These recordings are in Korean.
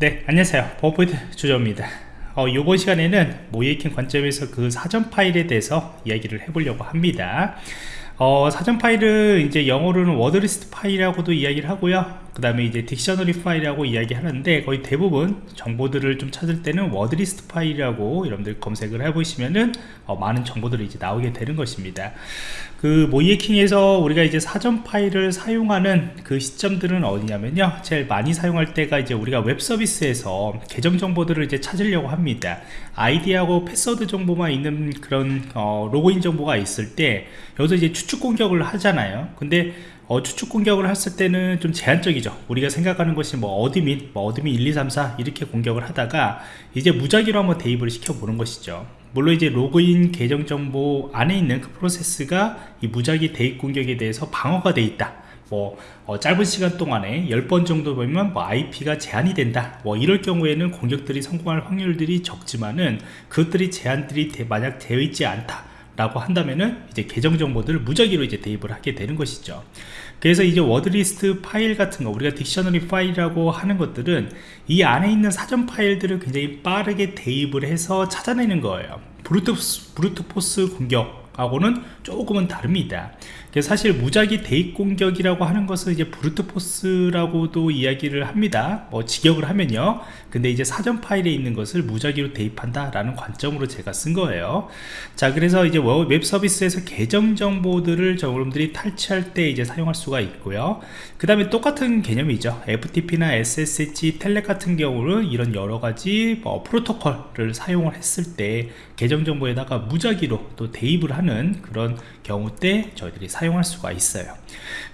네 안녕하세요. 버퍼포인트 주저입니다. 어, 이번 시간에는 모이킹 관점에서 그 사전 파일에 대해서 이야기를 해보려고 합니다. 어, 사전 파일은 이제 영어로는 워드리스트 파일이라고도 이야기를 하고요 그 다음에 이제 딕셔너리 파일이라고 이야기하는데 거의 대부분 정보들을 좀 찾을 때는 워드리스트 파일이라고 여러분들 검색을 해보시면은 어, 많은 정보들이 이제 나오게 되는 것입니다. 그 모이에킹에서 우리가 이제 사전 파일을 사용하는 그 시점들은 어디냐면요. 제일 많이 사용할 때가 이제 우리가 웹 서비스에서 계정 정보들을 이제 찾으려고 합니다. 아이디하고 패스워드 정보만 있는 그런 어, 로그인 정보가 있을 때 여기서 이제 추측 공격을 하잖아요. 근데 어, 추측 공격을 했을 때는 좀 제한적이죠. 우리가 생각하는 것이 뭐 어드민 뭐 어드민 1 2 3 4 이렇게 공격을 하다가 이제 무작위로 한번 대입을 시켜 보는 것이죠. 물론 이제 로그인 계정 정보 안에 있는 그 프로세스가 이 무작위 대입 공격에 대해서 방어가 돼 있다. 뭐 어, 짧은 시간 동안에 10번 정도 보면 뭐 IP가 제한이 된다. 뭐 이럴 경우에는 공격들이 성공할 확률들이 적지만은 그것들이 제한들이 만약 되어 있지 않다 라고 한다면은 이제 계정 정보들을 무작위로 이제 대입을 하게 되는 것이죠. 그래서 이제 워드리스트 파일 같은 거 우리가 딕셔너리 파일이라고 하는 것들은 이 안에 있는 사전 파일들을 굉장히 빠르게 대입을 해서 찾아내는 거예요. 브루트, 브루트 포스 공격하고는 조금은 다릅니다 사실 무작위 대입 공격이라고 하는 것은 이제 브루트 포스라고도 이야기를 합니다. 뭐 직역을 하면요. 근데 이제 사전 파일에 있는 것을 무작위로 대입한다 라는 관점으로 제가 쓴 거예요. 자 그래서 이제 웹 서비스에서 계정 정보들을 여러분들이 탈취할 때 이제 사용할 수가 있고요. 그 다음에 똑같은 개념이죠. FTP나 SSH 텔렉 같은 경우는 이런 여러 가지 뭐 프로토콜을 사용을 했을 때 계정 정보에다가 무작위로 또 대입을 하는 그런 경우 때 저희들이 사용할 수가 있어요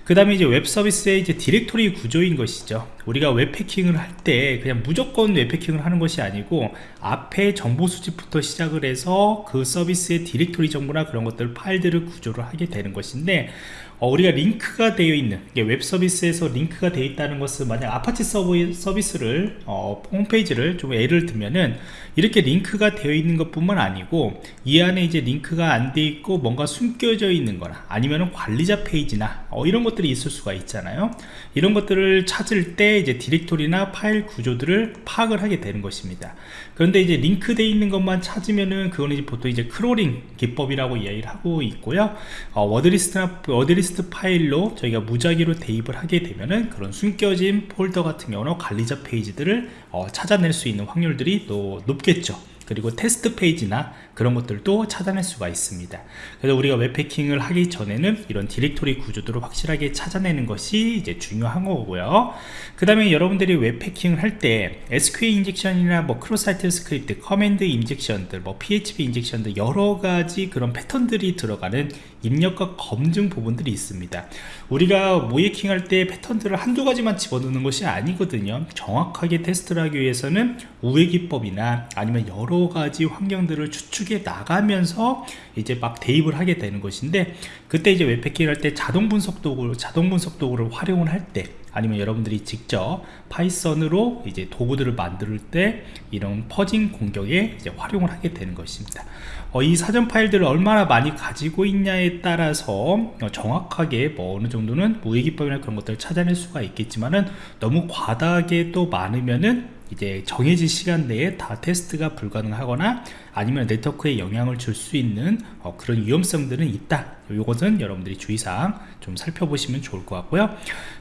그 다음에 이제 웹 서비스의 이제 디렉토리 구조인 것이죠. 우리가 웹패킹을 할 때 그냥 무조건 웹패킹을 하는 것이 아니고 앞에 정보 수집부터 시작을 해서 그 서비스의 디렉토리 정보나 그런 것들 파일들을 구조를 하게 되는 것인데 어, 우리가 링크가 되어 있는 웹 서비스에서 링크가 되어 있다는 것은 만약 아파치 서버 서비스를 어, 홈페이지를 좀 예를 들면은 이렇게 링크가 되어 있는 것 뿐만 아니고 이 안에 이제 링크가 안 되어 있고 뭔가 숨겨져 있는 거나 아니면 관리자 페이지나 어, 이런 것 들이 있을 수가 있잖아요. 이런 것들을 찾을 때 이제 디렉토리나 파일 구조들을 파악을 하게 되는 것입니다. 그런데 이제 링크 되어 있는 것만 찾으면은 그거는 이제 보통 이제 크롤링 기법이라고 이야기를 하고 있고요. 어, 워드리스트나 워드리스트 파일로 저희가 무작위로 대입을 하게 되면은 그런 숨겨진 폴더 같은 경우는 관리자 페이지들을 어, 찾아낼 수 있는 확률들이 또 높겠죠 그리고 테스트 페이지나 그런 것들도 찾아낼 수가 있습니다. 그래서 우리가 웹패킹을 하기 전에는 이런 디렉토리 구조들을 확실하게 찾아내는 것이 이제 중요한 거고요. 그 다음에 여러분들이 웹해킹을 할 때 SQL 인젝션이나 뭐 cross site script command injection들 뭐 PHP 인젝션들 여러 가지 그런 패턴들이 들어가는 입력값 검증 부분들이 있습니다. 우리가 모의해킹 할 때 패턴들을 한두 가지만 집어넣는 것이 아니거든요. 정확하게 테스트를 하기 위해서는 우회 기법이나 아니면 여러 가지 환경들을 추측해 나가면서 이제 막 대입을 하게 되는 것인데 그때 이제 웹해킹 할때 자동 분석 도구를 자동 분석 도구를 활용을 할 때 아니면 여러분들이 직접 Python으로 이제 도구들을 만들 때 이런 fuzzing 공격에 이제 활용을 하게 되는 것입니다. 어, 이 사전 파일들을 얼마나 많이 가지고 있냐에 따라서 어, 정확하게 뭐 어느 정도는 우회기법이나 그런 것들을 찾아낼 수가 있겠지만은 너무 과다하게 또 많으면은 이제 정해진 시간 내에 다 테스트가 불가능하거나 아니면 네트워크에 영향을 줄 수 있는 어, 그런 위험성들은 있다. 이것은 여러분들이 주의사항 좀 살펴보시면 좋을 것 같고요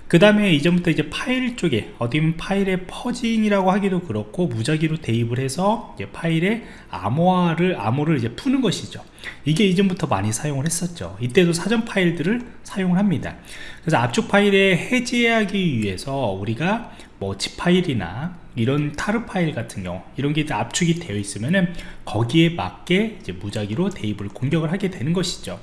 그 다음에 이전부터 이제 파일 쪽에 어디 면 파일의 fuzzing이라고 하기도 그렇고 무작위로 대입을 해서 이제 파일의 암호화를 암호를 이제 푸는 것이죠. 이게 이전부터 많이 사용을 했었죠. 이때도 사전 파일들을 사용을 합니다. 그래서 압축 파일에 해제하기 위해서 우리가 뭐 zip 파일이나 이런 tar 파일 같은 경우 이런 게 압축이 되어 있으면은 거기에 맞게 이제 무작위로 대입을 공격을 하게 되는 것이죠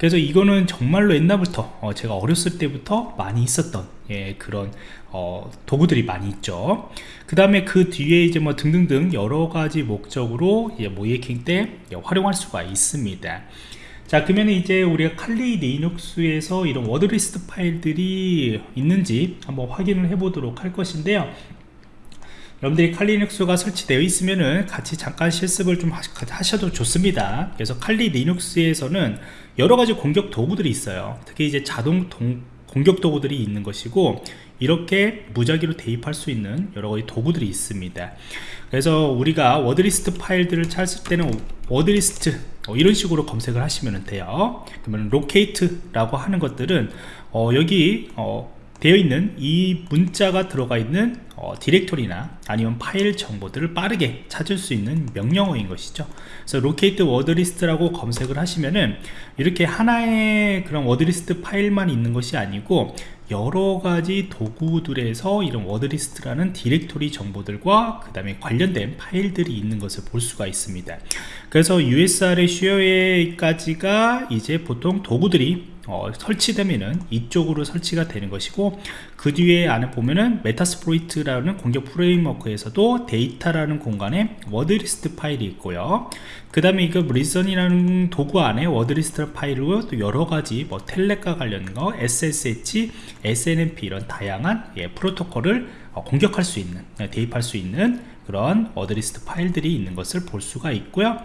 그래서 이거는 정말로 옛날부터 어, 제가 어렸을 때부터 많이 있었던 예, 그런 어, 도구들이 많이 있죠. 그 다음에 그 뒤에 이제 뭐 등등등 여러 가지 목적으로 예, 모의해킹 때 예, 활용할 수가 있습니다. 자 그러면 이제 우리가 칼리 리눅스에서 이런 wordlist 파일들이 있는지 한번 확인을 해 보도록 할 것인데요 여러분들이 칼리눅스가 설치되어 있으면은 같이 잠깐 실습을 좀 하셔도 좋습니다. 그래서 칼리 리눅스에서는 여러가지 공격 도구들이 있어요. 특히 이제 자동 동, 공격 도구들이 있는 것이고 이렇게 무작위로 대입할 수 있는 여러 가지 도구들이 있습니다. 그래서 우리가 wordlist 파일들을 찾을 때는 wordlist 어, 이런 식으로 검색을 하시면 돼요. 그러면 locate라고 하는 것들은 어, 여기 어, 되어 있는 이 문자가 들어가 있는 어, 디렉토리나 아니면 파일 정보들을 빠르게 찾을 수 있는 명령어인 것이죠. 그래서 word list라고 검색을 하시면은 이렇게 하나의 그런 wordlist 파일만 있는 것이 아니고 여러 가지 도구들에서 이런 wordlist라는 디렉토리 정보들과 그 다음에 관련된 파일들이 있는 것을 볼 수가 있습니다. 그래서 USR의 share까지가 이제 보통 도구들이 어, 설치되면은 이쪽으로 설치가 되는 것이고 그 뒤에 안에 보면은 Metasploit이라는 공격 framework에서도 데이터라는 공간에 wordlist 파일이 있고요. 그 다음에 이거 Legion이라는 도구 안에 wordlist 파일로 또 여러가지 뭐 telnet과 관련된 거 SSH, SNMP 이런 다양한 예, 프로토콜을 어, 공격할 수 있는 예, 대입할 수 있는 그런 wordlist 파일들이 있는 것을 볼 수가 있고요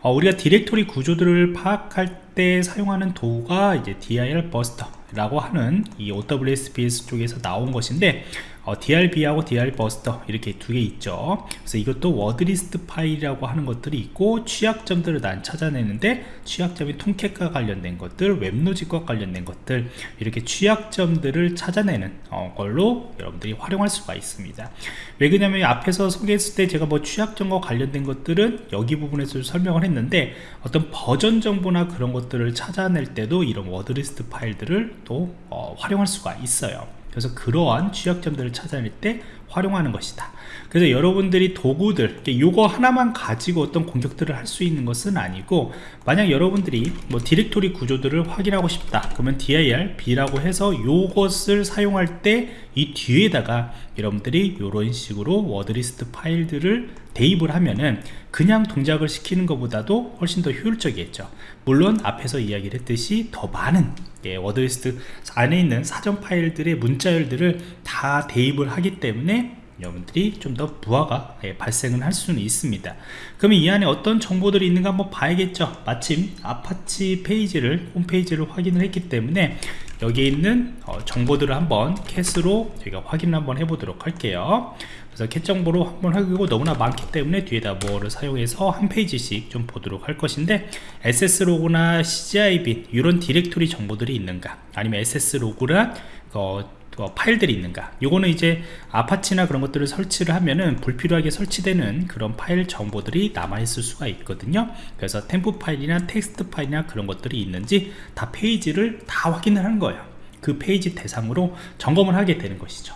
어, 우리가 디렉토리 구조들을 파악할 때 사용하는 도구가 이제 DirBuster라고 하는 이 OWASP 쪽에서 나온 것인데 어, DIRB하고 DirBuster 이렇게 두 개 있죠. 그래서 이것도 wordlist 파일이라고 하는 것들이 있고 취약점들을 난 찾아내는데 취약점이 Tomcat과 관련된 것들 WebLogic과 관련된 것들 이렇게 취약점들을 찾아내는 어, 걸로 여러분들이 활용할 수가 있습니다. 왜 그러냐면 앞에서 소개했을 때 제가 뭐 취약점과 관련된 것들은 여기 부분에서 설명을 했는데 어떤 버전 정보나 그런 것들을 찾아낼 때도 이런 wordlist 파일들을 또 어, 활용할 수가 있어요 그래서 그러한 취약점들을 찾아낼 때 활용하는 것이다 그래서 여러분들이 도구들 이거 하나만 가지고 어떤 공격들을 할 수 있는 것은 아니고 만약 여러분들이 뭐 디렉토리 구조들을 확인하고 싶다 그러면 DIRB라고 해서 이것을 사용할 때 이 뒤에다가 여러분들이 이런 식으로 wordlist 파일들을 대입을 하면은 그냥 동작을 시키는 것보다도 훨씬 더 효율적이겠죠. 물론 앞에서 이야기를 했듯이 더 많은 예, wordlist 안에 있는 사전 파일들의 문자열들을 다 대입을 하기 때문에 여러분들이 좀 더 부하가 예, 발생을 할 수는 있습니다. 그러면 이 안에 어떤 정보들이 있는가 한번 봐야겠죠? 마침 아파치 페이지를 홈페이지를 확인을 했기 때문에 여기에 있는 어, 정보들을 한번 cat으로 저희가 확인을 한번 해보도록 할게요. 그래서 cat 정보로 한번 하고 너무나 많기 때문에 뒤에다 more를 사용해서 한 페이지씩 좀 보도록 할 것인데 SS로그나 CGI빈 이런 디렉토리 정보들이 있는가? 아니면 SS로그란 어, 어, 파일들이 있는가. 요거는 이제 Apache나 그런 것들을 설치를 하면은 불필요하게 설치되는 그런 파일 정보들이 남아 있을 수가 있거든요. 그래서 temp 파일이나 텍스트 파일이나 그런 것들이 있는지 다 페이지를 다 확인을 하는 거예요. 그 페이지 대상으로 점검을 하게 되는 것이죠.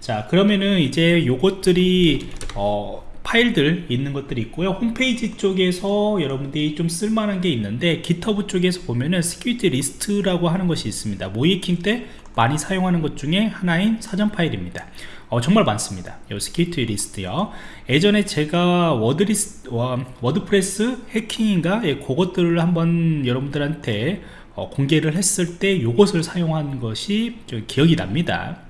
자 그러면은 이제 요것들이 어, 파일들 있는 것들이 있고요. 홈페이지 쪽에서 여러분들이 좀 쓸만한 게 있는데 GitHub 쪽에서 보면은 security list라고 하는 것이 있습니다. 모의해킹 때 많이 사용하는 것 중에 하나인 사전 파일입니다. 어, 정말 많습니다. 이 스키트 리스트요. 예전에 제가 워드리스 워드프레스 해킹인가? 예, 그것들을 한번 여러분들한테 어, 공개를 했을 때 이것을 사용한 것이 기억이 납니다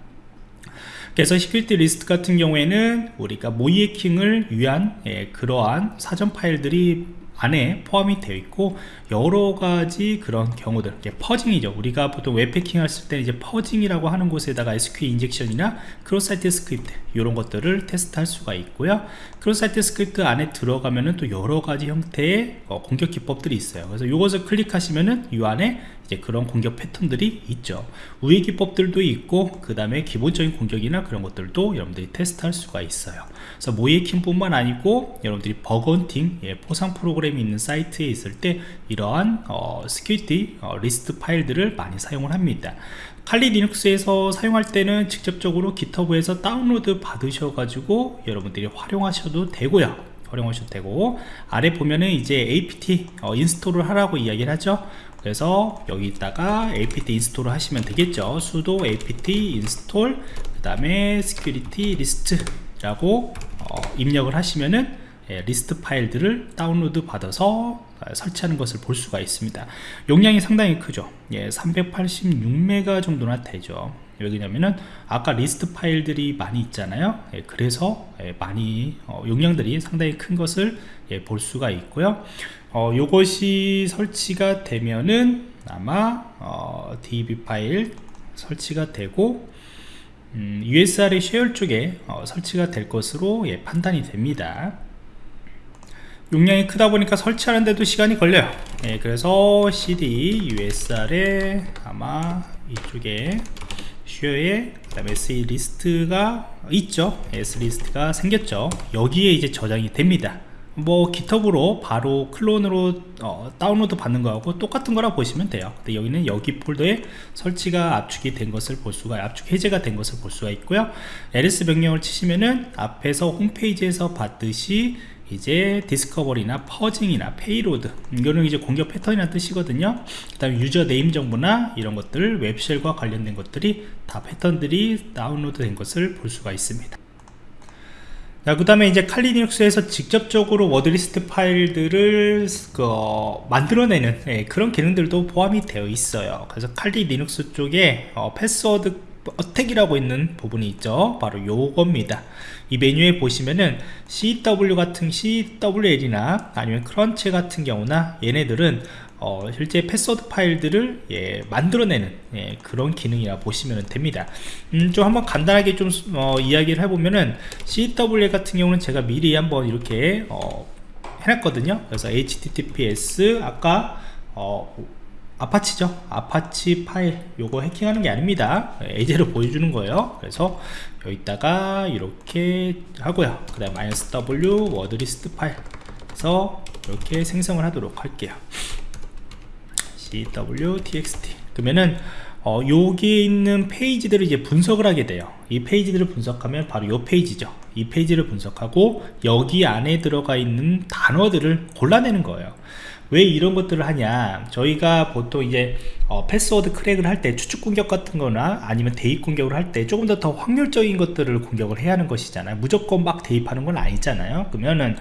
그래서 시큐리티 리스트 같은 경우에는 우리가 모이해킹을 위한 예, 그러한 사전 파일들이 안에 포함이 되어 있고 여러 가지 그런 경우들 퍼징이죠. 우리가 보통 웹패킹 했을 때 이제 퍼징이라고 하는 곳에다가 SQL 인젝션이나 크로사이트 스크립트 이런 것들을 테스트할 수가 있고요. 크로사이트 스크립트 안에 들어가면은 또 여러 가지 형태의 어, 공격 기법들이 있어요. 그래서 이것을 클릭하시면은 이 안에 이제 그런 공격 패턴들이 있죠. 우회 기법들도 있고 그 다음에 기본적인 공격이나 그런 것들도 여러분들이 테스트할 수가 있어요. 그래서 모이킹 뿐만 아니고 여러분들이 버건팅 예, 포상 프로그램 이 있는 사이트에 있을 때 이러한 어, 스큐리티 어, 리스트 파일들을 많이 사용을 합니다. 칼리 리눅스에서 사용할 때는 직접적으로 기터브에서 다운로드 받으셔 가지고 여러분들이 활용하셔도 되고요. 활용하셔도 되고 아래 보면은 이제 apt 어, 인스톨을 하라고 이야기를 하죠. 그래서 여기다가 apt 인스톨을 하시면 되겠죠. sudo apt 인스톨 그 다음에 security list 라고 어, 입력을 하시면은 예, 리스트 파일들을 다운로드 받아서 아, 설치하는 것을 볼 수가 있습니다. 용량이 상당히 크죠. 예, 386메가 정도나 되죠. 왜냐면은 아까 리스트 파일들이 많이 있잖아요. 예, 그래서 예, 많이 어, 용량들이 상당히 큰 것을 예, 볼 수가 있고요. 어, 요것이 설치가 되면은 아마 어, db 파일 설치가 되고 음, USR의 쉐어 쪽에 어, 설치가 될 것으로 예, 판단이 됩니다 용량이 크다 보니까 설치하는데도 시간이 걸려요. 예, 그래서 CD USR에 아마 이쪽에 쉐어에 그다음에 SE 리스트가 있죠. S 리스트가 생겼죠. 여기에 이제 저장이 됩니다. 뭐 깃허브로 바로 클론으로 어, 다운로드 받는 거하고 똑같은 거라 보시면 돼요. 근데 여기는 여기 폴더에 설치가 압축이 된 것을 볼 수가 압축 해제가 된 것을 볼 수가 있고요. ls 명령을 치시면은 앞에서 홈페이지에서 봤듯이 이제 디스커버리나 퍼징이나 페이로드 이거는 이제 공격 패턴이라는 뜻이거든요 그 다음에 유저 네임 정보나 이런 것들 웹쉘과 관련된 것들이 다 패턴들이 다운로드 된 것을 볼 수가 있습니다 자, 그 다음에 이제 칼리 리눅스에서 직접적으로 워드리스트 파일들을 그, 어, 만들어내는 예, 그런 기능들도 포함이 되어 있어요. 그래서 칼리 리눅스 쪽에 어, 패스워드 어택이라고 있는 부분이 있죠. 바로 요겁니다. 이 메뉴에 보시면은 CW 같은 CWL이나 아니면 크런치 같은 경우나 얘네들은 어, 실제 패스워드 파일들을 예, 만들어내는 예, 그런 기능이라 보시면 됩니다 음, 좀 한번 간단하게 좀 어, 이야기를 해보면은 CWA 같은 경우는 제가 미리 한번 이렇게 어, 해놨거든요 그래서 HTTPS 아까 어, 아파치죠. 아파치 파일. 요거 해킹하는 게 아닙니다. 예제로 보여주는 거예요. 그래서 여기다가 이렇게 하고요. 그 다음 마이너스 W 워드리스트 파일. 그래서 이렇게 생성을 하도록 할게요. Cwtxt 그러면은 어, 여기에 있는 페이지들을 이제 분석을 하게 돼요. 이 페이지들을 분석하면 바로 이 페이지죠. 이 페이지를 분석하고 여기 안에 들어가 있는 단어들을 골라내는 거예요 왜 이런 것들을 하냐? 저희가 보통 이제 어, 패스워드 크랙을 할 때 추측 공격 같은 거나 아니면 대입 공격을 할 때 조금 더 더 확률적인 것들을 공격을 해야 하는 것이잖아요. 무조건 막 대입하는 건 아니잖아요. 그러면은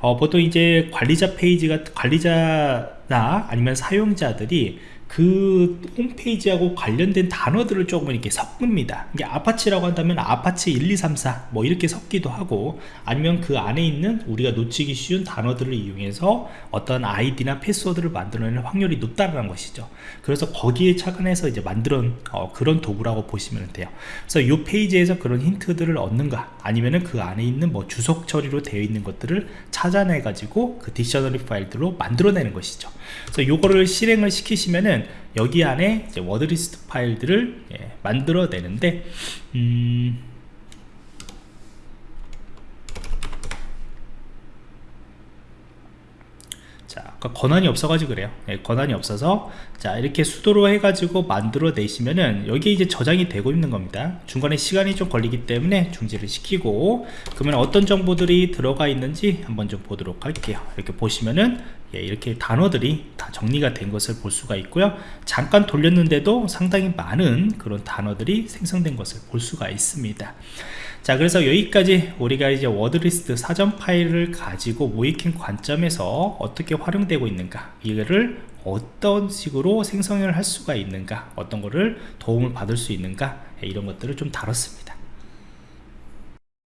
어, 보통 이제 관리자 페이지가 관리자나 아니면 사용자들이 그 홈페이지하고 관련된 단어들을 조금 이렇게 섞습니다. 이게 아파치라고 한다면 아파치 1234 뭐 이렇게 섞기도 하고 아니면 그 안에 있는 우리가 놓치기 쉬운 단어들을 이용해서 어떤 아이디나 패스워드를 만들어내는 확률이 높다는 것이죠. 그래서 거기에 착안해서 이제 만들어 어, 그런 도구라고 보시면 돼요. 그래서 이 페이지에서 그런 힌트들을 얻는가 아니면은 그 안에 있는 뭐 주석 처리로 되어 있는 것들을 찾아내 가지고 그 딕셔너리 파일들로 만들어내는 것이죠. 그래서 요거를 실행을 시키시면은 여기 안에 워드리스트 파일들을 예, 만들어내는데 음, 자, 아까 권한이 없어가지고 그래요. 예, 권한이 없어서 자 이렇게 수도로 해가지고 만들어 내시면은 여기 이제 저장이 되고 있는 겁니다. 중간에 시간이 좀 걸리기 때문에 중지를 시키고 그러면 어떤 정보들이 들어가 있는지 한번 좀 보도록 할게요. 이렇게 보시면은 예, 이렇게 단어들이 다 정리가 된 것을 볼 수가 있고요. 잠깐 돌렸는데도 상당히 많은 그런 단어들이 생성된 것을 볼 수가 있습니다. 자 그래서 여기까지 우리가 이제 워드리스트 사전 파일을 가지고 모이킹 관점에서 어떻게 활용되고 있는가 이거를 어떤 식으로 생성을 할 수가 있는가 어떤 거를 도움을 받을 수 있는가 이런 것들을 좀 다뤘습니다